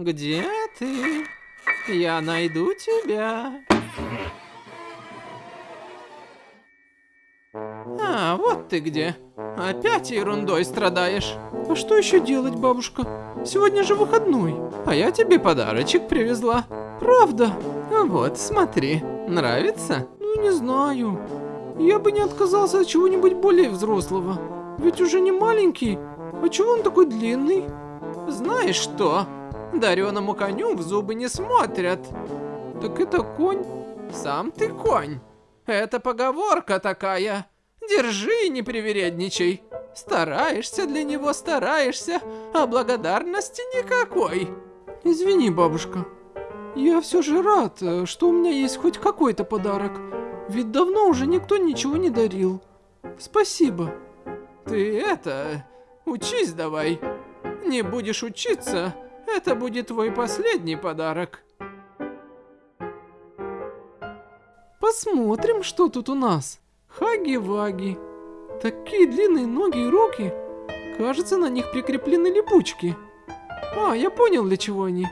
Где ты? Я найду тебя. А, вот ты где. Опять ерундой страдаешь. А что еще делать, бабушка? Сегодня же выходной. А я тебе подарочек привезла. Правда? Вот, смотри. Нравится? Ну, не знаю. Я бы не отказался от чего-нибудь более взрослого. Ведь уже не маленький. А чего он такой длинный? Знаешь что? Дареному коню в зубы не смотрят. Так это конь? Сам ты конь. Это поговорка такая. Держи не привередничай. Стараешься для него, стараешься, а благодарности никакой. Извини, бабушка. Я все же рад, э, что у меня есть хоть какой-то подарок. Ведь давно уже никто ничего не дарил. Спасибо. Ты это... Учись давай. Не будешь учиться, это будет твой последний подарок. Посмотрим, что тут у нас. Хаги-ваги. Такие длинные ноги и руки. Кажется, на них прикреплены липучки. А, я понял, для чего они.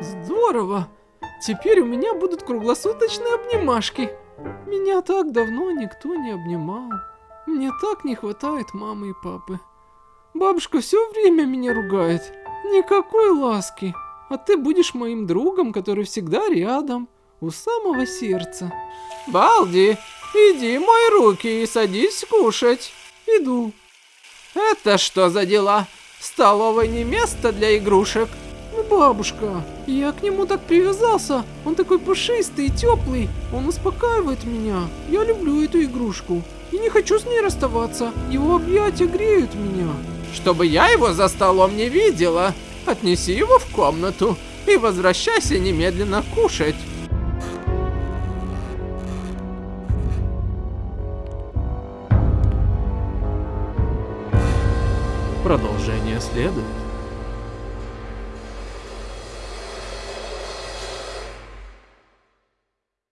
Здорово. Теперь у меня будут круглосуточные обнимашки. Меня так давно никто не обнимал. Мне так не хватает мамы и папы. Бабушка все время меня ругает. Никакой ласки. А ты будешь моим другом, который всегда рядом, у самого сердца. Балди, иди мой руки и садись кушать. Иду. Это что за дела? В столовой не место для игрушек. Ну, бабушка, я к нему так привязался. Он такой пушистый и теплый. Он успокаивает меня. Я люблю эту игрушку. И не хочу с ней расставаться. Его объятия греют меня. Чтобы я его за столом не видела. Отнеси его в комнату и возвращайся немедленно кушать. Продолжение следует.